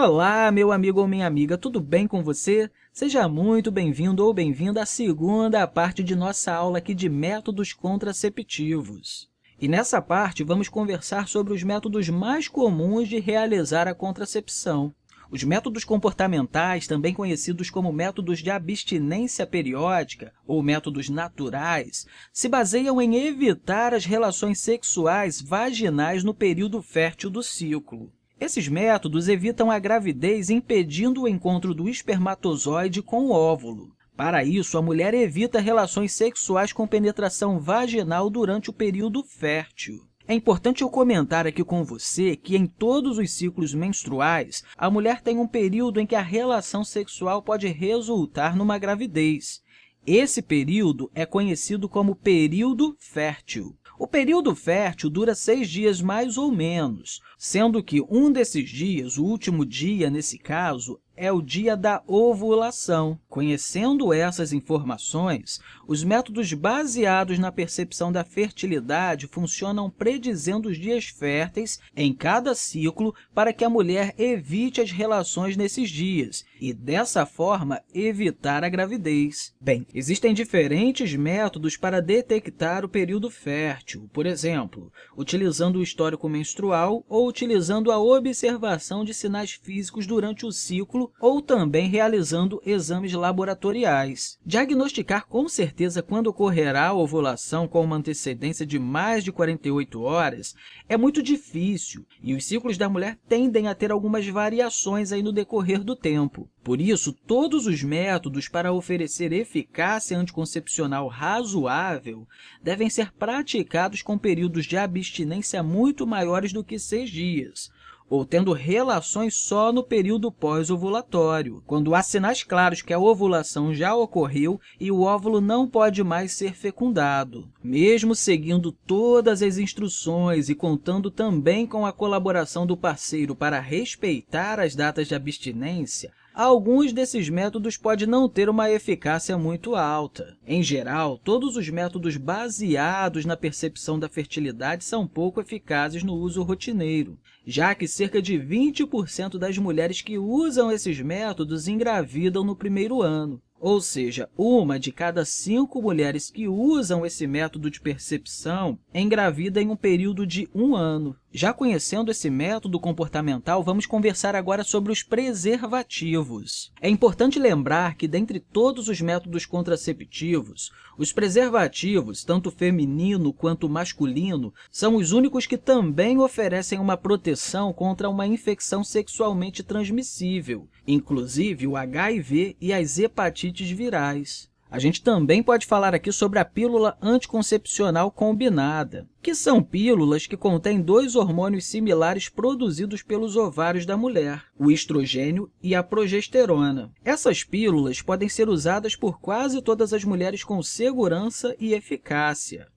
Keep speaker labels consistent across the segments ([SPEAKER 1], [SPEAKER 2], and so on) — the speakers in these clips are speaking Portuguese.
[SPEAKER 1] Olá, meu amigo ou minha amiga, tudo bem com você? Seja muito bem-vindo ou bem-vinda à segunda parte de nossa aula aqui de métodos contraceptivos. E nessa parte, vamos conversar sobre os métodos mais comuns de realizar a contracepção. Os métodos comportamentais, também conhecidos como métodos de abstinência periódica ou métodos naturais, se baseiam em evitar as relações sexuais vaginais no período fértil do ciclo. Esses métodos evitam a gravidez impedindo o encontro do espermatozoide com o óvulo. Para isso, a mulher evita relações sexuais com penetração vaginal durante o período fértil. É importante eu comentar aqui com você que em todos os ciclos menstruais, a mulher tem um período em que a relação sexual pode resultar numa gravidez. Esse período é conhecido como período fértil. O período fértil dura seis dias mais ou menos, sendo que um desses dias, o último dia nesse caso, é o dia da ovulação. Conhecendo essas informações, os métodos baseados na percepção da fertilidade funcionam predizendo os dias férteis em cada ciclo para que a mulher evite as relações nesses dias e, dessa forma, evitar a gravidez. Bem, existem diferentes métodos para detectar o período fértil, por exemplo, utilizando o histórico menstrual ou utilizando a observação de sinais físicos durante o ciclo ou também realizando exames laboratoriais. Diagnosticar com certeza quando ocorrerá a ovulação com uma antecedência de mais de 48 horas é muito difícil e os ciclos da mulher tendem a ter algumas variações aí no decorrer do tempo. Por isso, todos os métodos para oferecer eficácia anticoncepcional razoável devem ser praticados com períodos de abstinência muito maiores do que seis dias, ou tendo relações só no período pós-ovulatório, quando há sinais claros que a ovulação já ocorreu e o óvulo não pode mais ser fecundado. Mesmo seguindo todas as instruções e contando também com a colaboração do parceiro para respeitar as datas de abstinência, alguns desses métodos podem não ter uma eficácia muito alta. Em geral, todos os métodos baseados na percepção da fertilidade são pouco eficazes no uso rotineiro, já que cerca de 20% das mulheres que usam esses métodos engravidam no primeiro ano. Ou seja, uma de cada cinco mulheres que usam esse método de percepção engravida em um período de um ano. Já conhecendo esse método comportamental, vamos conversar agora sobre os preservativos. É importante lembrar que, dentre todos os métodos contraceptivos, os preservativos, tanto feminino quanto masculino, são os únicos que também oferecem uma proteção contra uma infecção sexualmente transmissível, inclusive o HIV e as hepatites virais. A gente também pode falar aqui sobre a pílula anticoncepcional combinada, que são pílulas que contêm dois hormônios similares produzidos pelos ovários da mulher, o estrogênio e a progesterona. Essas pílulas podem ser usadas por quase todas as mulheres com segurança e eficácia.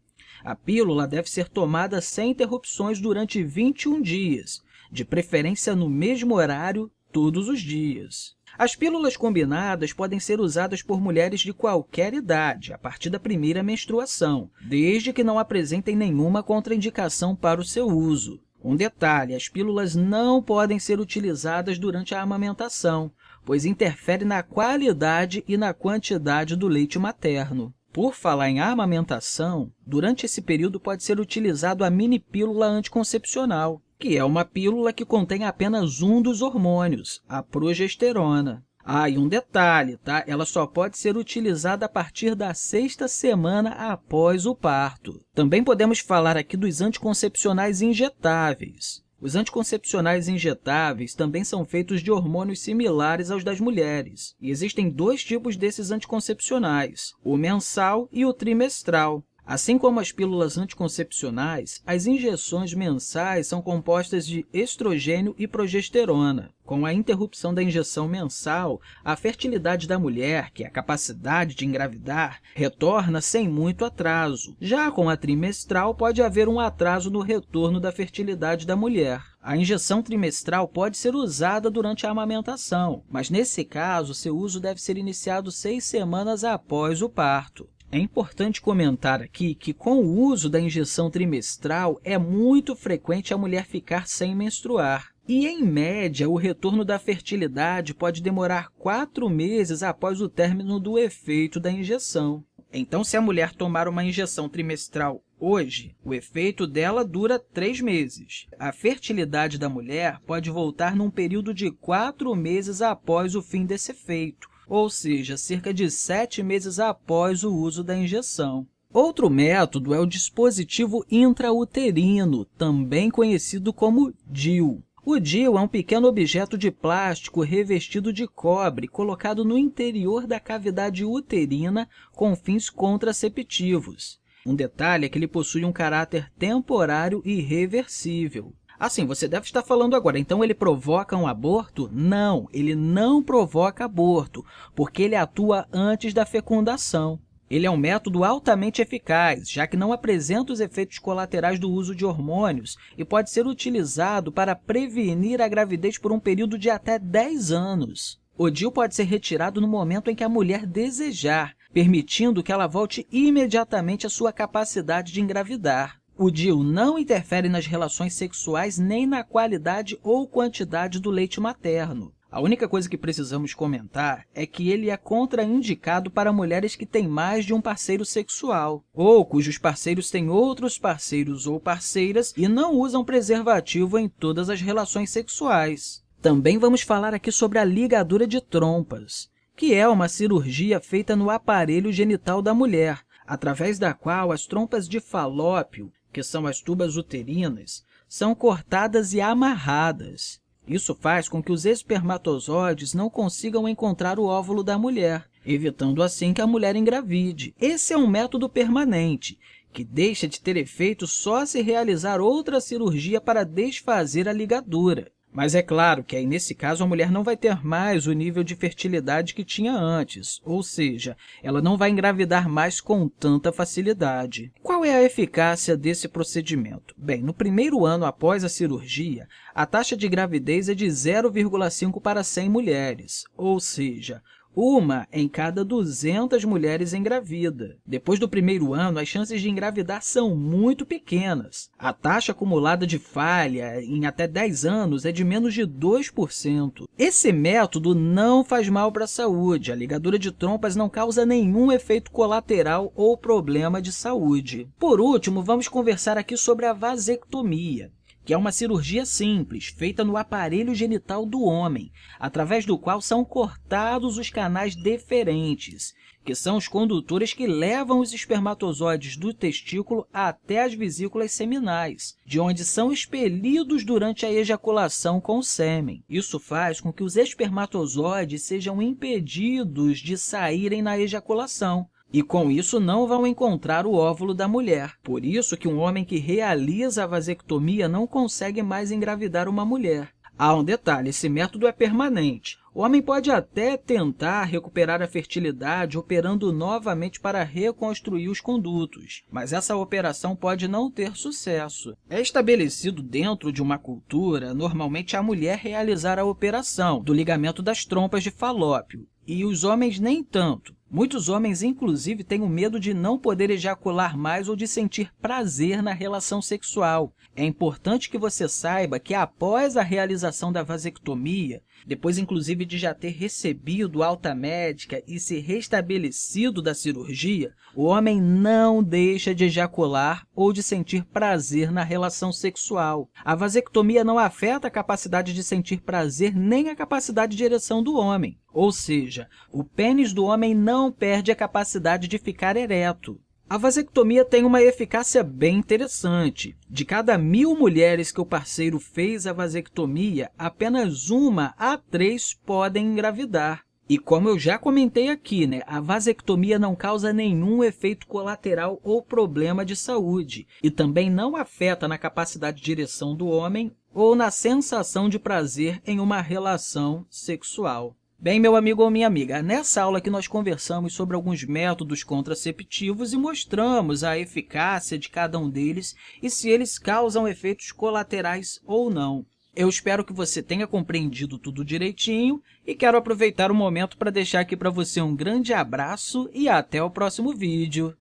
[SPEAKER 1] A pílula deve ser tomada sem interrupções durante 21 dias, de preferência no mesmo horário todos os dias. As pílulas combinadas podem ser usadas por mulheres de qualquer idade, a partir da primeira menstruação, desde que não apresentem nenhuma contraindicação para o seu uso. Um detalhe, as pílulas não podem ser utilizadas durante a amamentação, pois interfere na qualidade e na quantidade do leite materno. Por falar em amamentação, durante esse período pode ser utilizado a mini pílula anticoncepcional, que é uma pílula que contém apenas um dos hormônios, a progesterona. Ah, e um detalhe, tá? Ela só pode ser utilizada a partir da sexta semana após o parto. Também podemos falar aqui dos anticoncepcionais injetáveis. Os anticoncepcionais injetáveis também são feitos de hormônios similares aos das mulheres. E existem dois tipos desses anticoncepcionais, o mensal e o trimestral. Assim como as pílulas anticoncepcionais, as injeções mensais são compostas de estrogênio e progesterona. Com a interrupção da injeção mensal, a fertilidade da mulher, que é a capacidade de engravidar, retorna sem muito atraso. Já com a trimestral, pode haver um atraso no retorno da fertilidade da mulher. A injeção trimestral pode ser usada durante a amamentação, mas nesse caso, seu uso deve ser iniciado seis semanas após o parto. É importante comentar aqui que, com o uso da injeção trimestral, é muito frequente a mulher ficar sem menstruar. E, em média, o retorno da fertilidade pode demorar quatro meses após o término do efeito da injeção. Então, se a mulher tomar uma injeção trimestral hoje, o efeito dela dura três meses. A fertilidade da mulher pode voltar num período de quatro meses após o fim desse efeito, ou seja, cerca de sete meses após o uso da injeção. Outro método é o dispositivo intrauterino, também conhecido como DIU. O DIU é um pequeno objeto de plástico revestido de cobre colocado no interior da cavidade uterina com fins contraceptivos. Um detalhe é que ele possui um caráter temporário e reversível. Assim, você deve estar falando agora, então ele provoca um aborto? Não, ele não provoca aborto, porque ele atua antes da fecundação. Ele é um método altamente eficaz, já que não apresenta os efeitos colaterais do uso de hormônios e pode ser utilizado para prevenir a gravidez por um período de até 10 anos. O DIU pode ser retirado no momento em que a mulher desejar, permitindo que ela volte imediatamente à sua capacidade de engravidar. O DIU não interfere nas relações sexuais nem na qualidade ou quantidade do leite materno. A única coisa que precisamos comentar é que ele é contraindicado para mulheres que têm mais de um parceiro sexual, ou cujos parceiros têm outros parceiros ou parceiras e não usam preservativo em todas as relações sexuais. Também vamos falar aqui sobre a ligadura de trompas, que é uma cirurgia feita no aparelho genital da mulher, através da qual as trompas de falópio, que são as tubas uterinas, são cortadas e amarradas. Isso faz com que os espermatozoides não consigam encontrar o óvulo da mulher, evitando assim que a mulher engravide. Esse é um método permanente, que deixa de ter efeito só se realizar outra cirurgia para desfazer a ligadura. Mas é claro que aí, nesse caso, a mulher não vai ter mais o nível de fertilidade que tinha antes, ou seja, ela não vai engravidar mais com tanta facilidade. Qual é a eficácia desse procedimento? Bem, no primeiro ano após a cirurgia, a taxa de gravidez é de 0,5 para 100 mulheres, ou seja, uma em cada 200 mulheres engravida. Depois do primeiro ano, as chances de engravidar são muito pequenas. A taxa acumulada de falha em até 10 anos é de menos de 2%. Esse método não faz mal para a saúde. A ligadura de trompas não causa nenhum efeito colateral ou problema de saúde. Por último, vamos conversar aqui sobre a vasectomia que é uma cirurgia simples, feita no aparelho genital do homem, através do qual são cortados os canais deferentes, que são os condutores que levam os espermatozoides do testículo até as vesículas seminais, de onde são expelidos durante a ejaculação com o sêmen. Isso faz com que os espermatozoides sejam impedidos de saírem na ejaculação, e com isso não vão encontrar o óvulo da mulher. Por isso que um homem que realiza a vasectomia não consegue mais engravidar uma mulher. Há um detalhe, esse método é permanente. O homem pode até tentar recuperar a fertilidade operando novamente para reconstruir os condutos, mas essa operação pode não ter sucesso. É estabelecido dentro de uma cultura, normalmente a mulher realizar a operação do ligamento das trompas de falópio, e os homens nem tanto. Muitos homens, inclusive, têm o medo de não poder ejacular mais ou de sentir prazer na relação sexual. É importante que você saiba que, após a realização da vasectomia, depois, inclusive, de já ter recebido alta médica e se restabelecido da cirurgia, o homem não deixa de ejacular ou de sentir prazer na relação sexual. A vasectomia não afeta a capacidade de sentir prazer nem a capacidade de ereção do homem. Ou seja, o pênis do homem não perde a capacidade de ficar ereto. A vasectomia tem uma eficácia bem interessante. De cada mil mulheres que o parceiro fez a vasectomia, apenas uma a três podem engravidar. E como eu já comentei aqui, né, a vasectomia não causa nenhum efeito colateral ou problema de saúde e também não afeta na capacidade de ereção do homem ou na sensação de prazer em uma relação sexual. Bem, meu amigo ou minha amiga, nessa aula que nós conversamos sobre alguns métodos contraceptivos e mostramos a eficácia de cada um deles e se eles causam efeitos colaterais ou não. Eu espero que você tenha compreendido tudo direitinho e quero aproveitar o momento para deixar aqui para você um grande abraço e até o próximo vídeo.